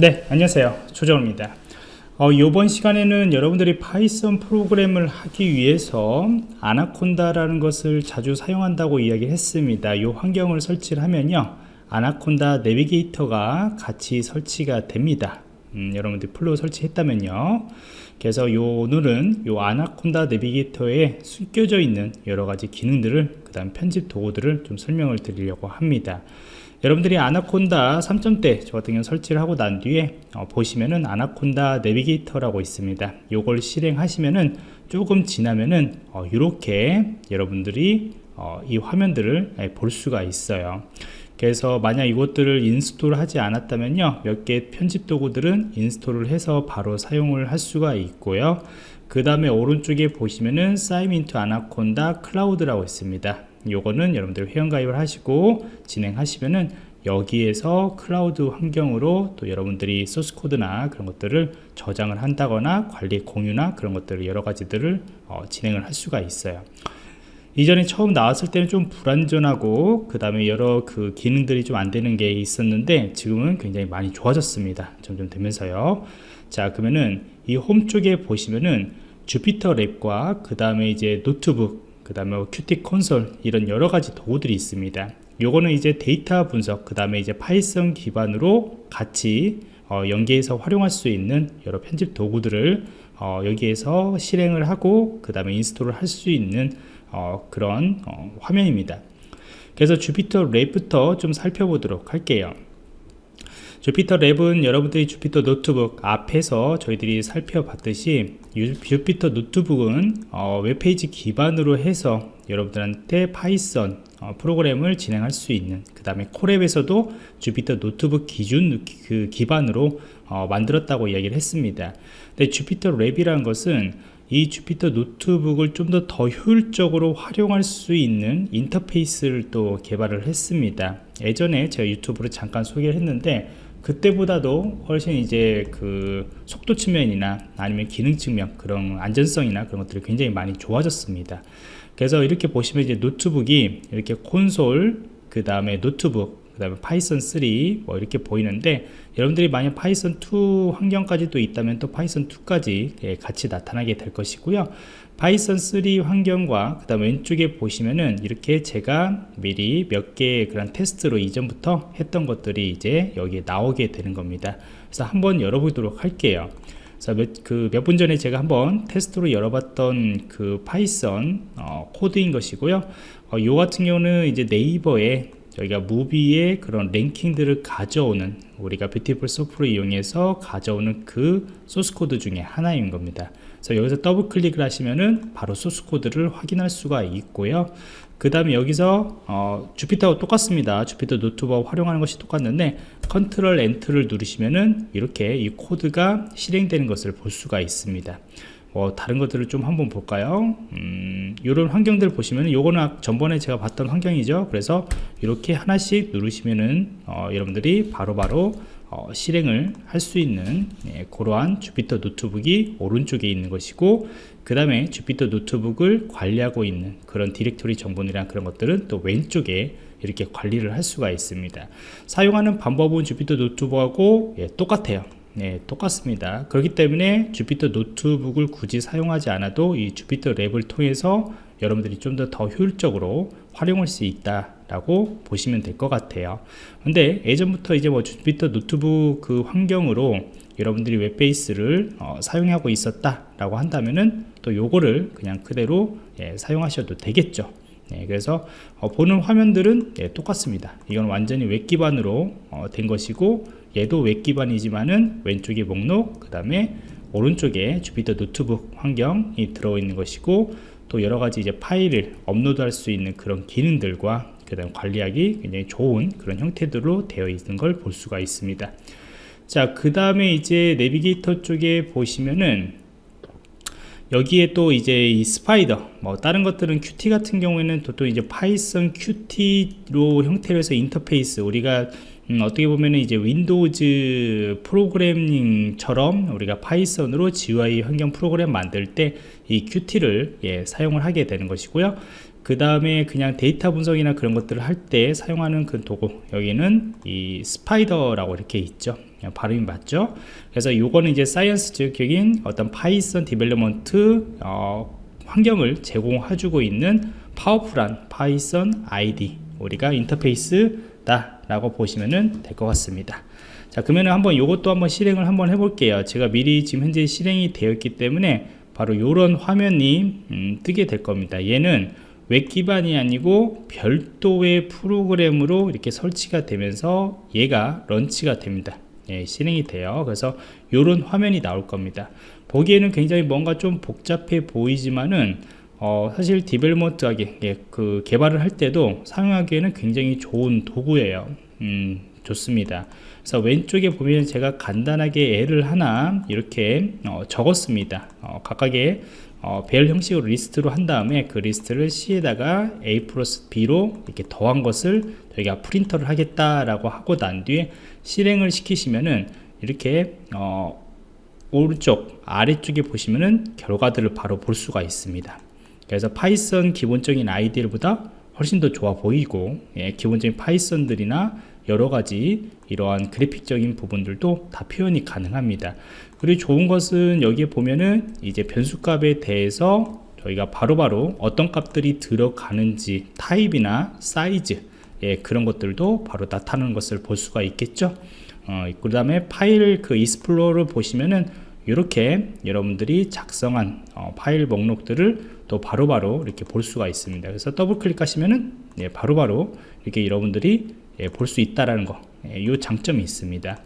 네 안녕하세요. 조정입니다. 어, 이번 시간에는 여러분들이 Python 프로그램을 하기 위해서 Anaconda라는 것을 자주 사용한다고 이야기를 했습니다. 이 환경을 설치를 하면요 Anaconda Navigator가 같이 설치가 됩니다. 음, 여러분들이 full로 설치했다면요. 그래서 요 오늘은 요 Anaconda Navigator에 숨겨져 있는 여러가지 기능들을 그 다음 편집 도구들을 좀 설명을 드리려고 합니다 여러분들이 아나콘다 3점대 저 같은 경우 설치를 하고 난 뒤에 어, 보시면은 Anaconda Navigator라고 있습니다. 요걸 실행하시면은 조금 지나면은 어, 이렇게 여러분들이 어, 이 화면들을 예, 볼 수가 있어요. 그래서 만약 이것들을 install 하지 않았다면요 몇 개 편집 도구들은 install을 해서 바로 사용을 할 수가 있고요. 그 다음에 오른쪽에 보시면은 sign in to Anaconda Cloud라고 있습니다 요거는 여러분들 회원가입을 하시고 진행하시면은 여기에서 클라우드 환경으로 또 여러분들이 소스코드나 그런 것들을 저장을 한다거나 관리 공유나 그런 것들을 여러 가지들을 어, 진행을 할 수가 있어요. 이전에 처음 나왔을 때는 좀 불안전하고 그 다음에 여러 그 기능들이 좀 안 되는 게 있었는데 지금은 굉장히 많이 좋아졌습니다. 점점 되면서요. 자 그러면은 이 홈 쪽에 보시면은 JupyterLab과 그 다음에 이제 노트북 그 다음에 뭐 Qt Console 이런 여러 가지 도구들이 있습니다. 요거는 이제 데이터 분석 그 다음에 이제 Python 기반으로 같이 어, 연계해서 활용할 수 있는 여러 편집 도구들을 어, 여기에서 실행을 하고 그 다음에 install을 할 수 있는 어, 그런 어, 화면입니다. 그래서 JupyterLab부터 좀 살펴보도록 할게요 JupyterLab은 여러분들이 Jupyter Notebook 앞에서 저희들이 살펴봤듯이 Jupyter Notebook은 어, 웹페이지 기반으로 해서 여러분들한테 Python 어, 프로그램을 진행할 수 있는 그 다음에 Colab에서도 Jupyter 노트북 기준 그 기반으로 어, 만들었다고 이야기를 했습니다. 근데 Jupyter Lab이라는 것은 이 Jupyter 노트북을 좀 더 더 효율적으로 활용할 수 있는 인터페이스를 또 개발을 했습니다. 예전에 제가 유튜브로 잠깐 소개를 했는데 그때보다도 훨씬 이제 그 속도 측면이나 아니면 기능 측면 그런 안전성이나 그런 것들이 굉장히 많이 좋아졌습니다. 그래서 이렇게 보시면 이제 노트북이 이렇게 콘솔 그 다음에 노트북 그 다음에 Python 3 뭐 이렇게 보이는데 여러분들이 만약 Python 2 환경까지 도 있다면 또 Python 2까지 예, 같이 나타나게 될 것이고요. Python 3 환경과 그 다음 왼쪽에 보시면은 이렇게 제가 미리 몇 개의 그런 테스트로 이전부터 했던 것들이 이제 여기에 나오게 되는 겁니다. 그래서 한번 열어보도록 할게요. 그 몇 분 전에 제가 한번 테스트로 열어봤던 그 Python 어, 코드인 것이고요. 어, 요 같은 경우는 이제 네이버에 저희가 movie의 그런 랭킹들을 가져오는 우리가 Beautiful Soup을 이용해서 가져오는 그 소스 코드 중에 하나인 겁니다. 그래서 여기서 더블 클릭을 하시면은 바로 소스 코드를 확인할 수가 있고요. 그 다음에 여기서 어, Jupyter와 똑같습니다. Jupyter 노트북 활용하는 것이 똑같는데 control enter를 누르시면은 이렇게 이 코드가 실행되는 것을 볼 수가 있습니다 뭐 다른 것들을 좀 한번 볼까요? 음, 이런 환경들 보시면 요거는 전번에 제가 봤던 환경이죠. 그래서 이렇게 하나씩 누르시면은 어, 여러분들이 바로바로 바로 어, 실행을 할 수 있는 예, 그러한 Jupyter 노트북이 오른쪽에 있는 것이고 그 다음에 Jupyter 노트북을 관리하고 있는 그런 디렉토리 정보들이랑 그런 것들은 또 왼쪽에 이렇게 관리를 할 수가 있습니다. 사용하는 방법은 Jupyter 노트북하고 예, 똑같아요 네, 똑같습니다. 그렇기 때문에 Jupyter 노트북을 굳이 사용하지 않아도 이 Jupyter Lab을 통해서 여러분들이 좀 더 더 효율적으로 활용할 수 있다 라고 보시면 될 것 같아요. 근데 예전부터 이제 뭐 Jupyter 노트북 그 환경으로 여러분들이 web base를 어, 사용하고 있었다 라고 한다면은 또 요거를 그냥 그대로 예, 사용하셔도 되겠죠. 예, 그래서 어, 보는 화면들은 예, 똑같습니다. 이건 완전히 웹 기반으로 어, 된 것이고 얘도 웹 기반이지만은 왼쪽에 목록 그 다음에 오른쪽에 Jupyter 노트북 환경이 들어있는 것이고 또 여러가지 이제 파일을 업로드할 수 있는 그런 기능들과 그 다음 관리하기 굉장히 좋은 그런 형태들로 되어 있는 걸 볼 수가 있습니다. 자 그 다음에 이제 내비게이터 쪽에 보시면은 여기에 또 이제 이 Spyder 뭐 다른 것들은 Qt 같은 경우에는 또, 또 이제 Python Qt로 형태로 해서 인터페이스 우리가 음, 어떻게 보면 이제 Windows 프로그래밍처럼 우리가 Python으로 GUI 환경 프로그램 만들 때 이 Qt를 예, 사용을 하게 되는 것이고요. 그 다음에 그냥 데이터 분석이나 그런 것들을 할 때 사용하는 그 도구 여기는 이 Spyder라고 이렇게 있죠. 발음이 맞죠? 그래서 요거는 이제 science적인 어떤 Python development 어, 환경을 제공해주고 있는 powerful한 Python IDE 우리가 인터페이스다 라고 보시면 될 것 같습니다. 자 그러면 한번 이것도 한번 실행을 한번 해볼게요. 제가 미리 지금 현재 실행이 되어 있기 때문에 바로 이런 화면이 음, 뜨게 될 겁니다. 얘는 웹 기반이 아니고 별도의 프로그램으로 이렇게 설치가 되면서 얘가 launch가 됩니다. 예, 실행이 돼요. 그래서 이런 화면이 나올 겁니다. 보기에는 굉장히 뭔가 좀 복잡해 보이지만은 어, 사실 development하게 예, 그 개발을 할 때도 사용하기에는 굉장히 좋은 도구예요. 음, 좋습니다. 그래서 왼쪽에 보면 제가 간단하게 예를 하나 이렇게 어, 적었습니다. 어, 각각의 어, 배열 형식으로 리스트로 한 다음에 그 리스트를 C에다가 A 플러스 B로 이렇게 더한 것을 저희가 print를 하겠다라고 하고 난 뒤에 실행을 시키시면은 이렇게 어, 오른쪽 아래쪽에 보시면은 결과들을 바로 볼 수가 있습니다 그래서 Python 기본적인 IDE보다 훨씬 더 좋아 보이고 예, 기본적인 Python들이나 여러가지 이러한 그래픽적인 부분들도 다 표현이 가능합니다. 그리고 좋은 것은 여기에 보면은 이제 변수값에 대해서 저희가 바로바로 바로 어떤 값들이 들어가는지 타입이나 사이즈 예, 그런 것들도 바로 나타나는 것을 볼 수가 있겠죠. 어, 그 다음에 파일 그 explorer를 보시면은 이렇게 여러분들이 작성한 어, 파일 목록들을 또 바로바로 바로 이렇게 볼 수가 있습니다 그래서 더블 클릭하시면은 예, 바로바로 이렇게 여러분들이 예, 볼 수 있다라는 거, 이 예, 장점이 있습니다.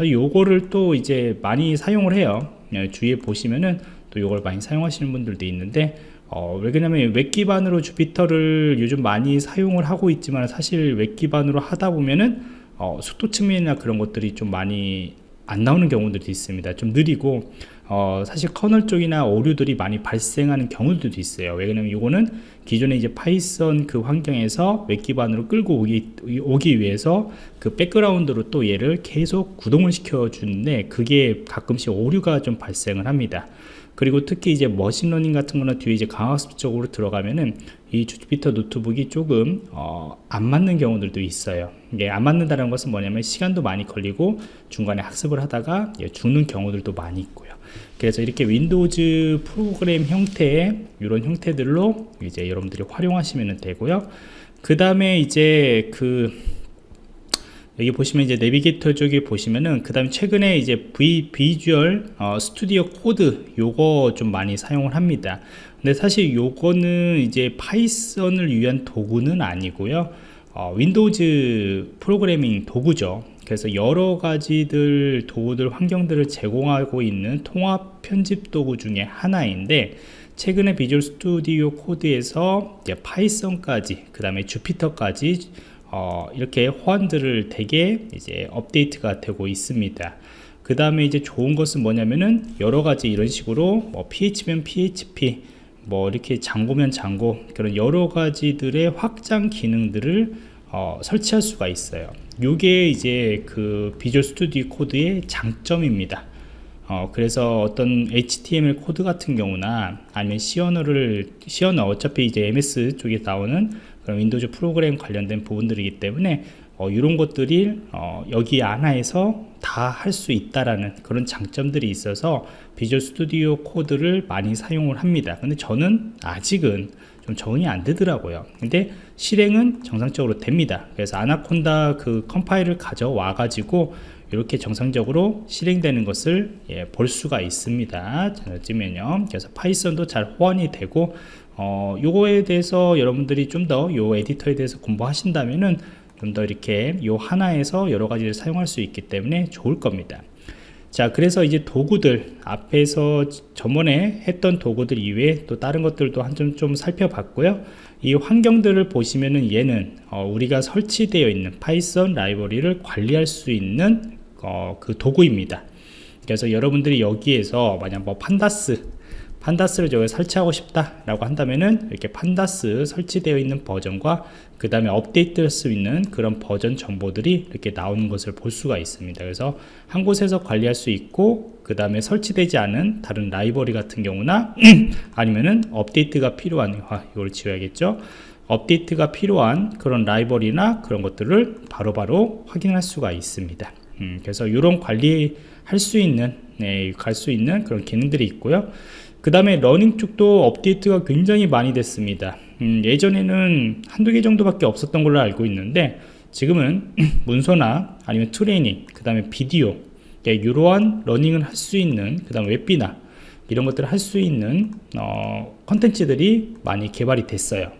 요거를 또 이제 많이 사용을 해요. 예, 주위에 보시면은 또 요걸 많이 사용하시는 분들도 있는데 어, 왜 그러냐면 웹 기반으로 Jupyter를 요즘 많이 사용을 하고 있지만 사실 웹 기반으로 하다 보면은 어, 속도 측면이나 그런 것들이 좀 많이 안 나오는 경우들도 있습니다 좀 느리고 어, 사실 커널 쪽이나 오류들이 많이 발생하는 경우들도 있어요. 왜냐면 이거는 기존에 이제 Python 그 환경에서 웹 기반으로 끌고 오기, 오기 위해서 그 백그라운드로 또 얘를 계속 구동을 시켜 주는데 그게 가끔씩 오류가 좀 발생을 합니다. 그리고 특히 이제 machine learning 같은 거나 뒤에 이제 강화학습 쪽으로 들어가면은 이 Jupyter Notebook이 조금 어, 안 맞는 경우들도 있어요. 이게 안 맞는다는 것은 뭐냐면 시간도 많이 걸리고 중간에 학습을 하다가 죽는 경우들도 많이 있고요 그래서 이렇게 Windows 프로그램 형태의 이런 형태들로 이제 여러분들이 활용하시면 되고요. 그 다음에 이제 그 여기 보시면 이제 내비게이터 쪽에 보시면은 그 다음에 최근에 이제 V, Visual 어, Studio Code 요거 좀 많이 사용을 합니다. 근데 사실 요거는 이제 Python을 위한 도구는 아니고요. 어, Windows 프로그래밍 도구죠 그래서 여러 가지들 도구들 환경들을 제공하고 있는 통합 편집 도구 중에 하나인데 최근에 Visual Studio Code에서 Python까지 그 다음에 Jupyter까지 어, 이렇게 호환들을 되게 이제 업데이트가 되고 있습니다. 그 다음에 이제 좋은 것은 뭐냐면은 여러 가지 이런 식으로 뭐 PHP면 PHP 뭐 이렇게 Django면 Django 그런 여러 가지들의 확장 기능들을 어, 설치할 수가 있어요. 요게 이제 그 Visual Studio Code의 장점입니다. 어, 그래서 어떤 HTML 코드 같은 경우나 아니면 C 언어를 C 언어 어차피 이제 MS 쪽에 나오는 그런 Windows 프로그램 관련된 부분들이기 때문에 어, 이런 것들이 어, 여기 안에서 다 할 수 있다라는 그런 장점들이 있어서 Visual Studio Code를 많이 사용을 합니다. 근데 저는 아직은 좀 적응이 안 되더라고요. 근데 실행은 정상적으로 됩니다. 그래서 아나콘다 그 컴파일을 가져와 가지고 이렇게 정상적으로 실행되는 것을 예, 볼 수가 있습니다. 자, 찌면요. 그래서 Python도 잘 호환이 되고 어, 요거에 대해서 여러분들이 좀 더 요 에디터에 대해서 공부하신다면은 좀 더 이렇게 요 하나에서 여러 가지를 사용할 수 있기 때문에 좋을 겁니다 자 그래서 이제 도구들 앞에서 저번에 했던 도구들 이외에 또 다른 것들도 한번 좀 살펴봤고요. 이 환경들을 보시면은 얘는 어, 우리가 설치되어 있는 Python 라이브러리를 관리할 수 있는 어, 그 도구입니다. 그래서 여러분들이 여기에서 만약 뭐 Pandas Pandas를 저기 설치하고 싶다 라고 한다면은 이렇게 Pandas 설치되어 있는 버전과 그 다음에 업데이트할 수 있는 그런 버전 정보들이 이렇게 나오는 것을 볼 수가 있습니다. 그래서 한 곳에서 관리할 수 있고 그 다음에 설치되지 않은 다른 라이브러리 같은 경우나 아니면은 업데이트가 필요한 아, 이걸 지워야겠죠? 업데이트가 필요한 그런 라이브러리나 그런 것들을 바로바로 확인할 수가 있습니다. 음, 그래서 이런 관리할 수 있는 네, 갈 수 있는 그런 기능들이 있고요 그 다음에 learning 쪽도 업데이트가 굉장히 많이 됐습니다. 음, 예전에는 한두 개 정도밖에 없었던 걸로 알고 있는데 지금은 문서나 아니면 트레이닝 그 다음에 비디오 이러한 learning을 할 수 있는 그 다음 웹비나 이런 것들을 할 수 있는 어, 컨텐츠들이 많이 개발이 됐어요.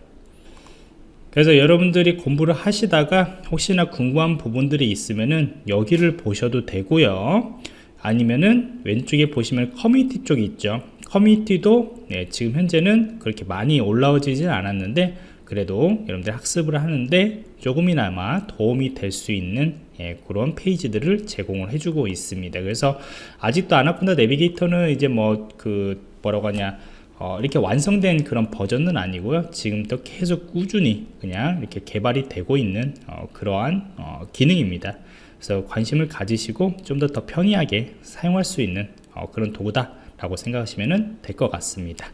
그래서 여러분들이 공부를 하시다가 혹시나 궁금한 부분들이 있으면은 여기를 보셔도 되고요. 아니면은 왼쪽에 보시면 커뮤니티 쪽이 있죠 커뮤니티도 네, 지금 현재는 그렇게 많이 올라오지는 않았는데 그래도 여러분들 학습을 하는데 조금이나마 도움이 될 수 있는 예, 그런 페이지들을 제공을 해주고 있습니다. 그래서 아직도 아나콘다 내비게이터는 이제 뭐 그 뭐라고 하냐 어, 이렇게 완성된 그런 버전은 아니고요. 지금도 계속 꾸준히 그냥 이렇게 개발이 되고 있는 어, 그러한 어, 기능입니다. 그래서 관심을 가지시고 좀 더 더 편리하게 사용할 수 있는 어, 그런 도구다 라고 생각하시면 될 것 같습니다